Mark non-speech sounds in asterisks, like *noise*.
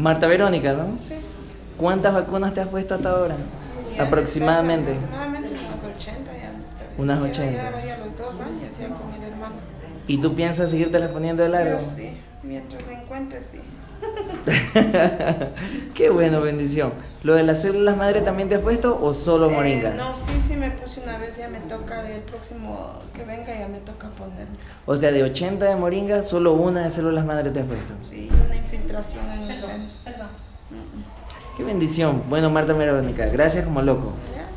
Marta Verónica, ¿no? Sí. ¿Cuántas vacunas te has puesto hasta ahora? Ya Aproximadamente. Aproximadamente unas 80 ya. Unas ya- 80. Ya, ya los dos años ya con mi hermano. ¿Y tú piensas seguirte las poniendo de largo? Yo sí, mientras me encuentre, sí. *laughs* Qué bueno, bendición. ¿Lo de las células madre también te has puesto o solo Eh, moringa? no, sí, sí me puse una vez, ya me toca, el próximo que venga ya me toca ponerme. O sea, de 80 de moringa, solo una de células madre te has puesto. Sí, una infiltración en el seno. Qué bendición. Bueno, Marta Verónica, gracias como loco. Ya,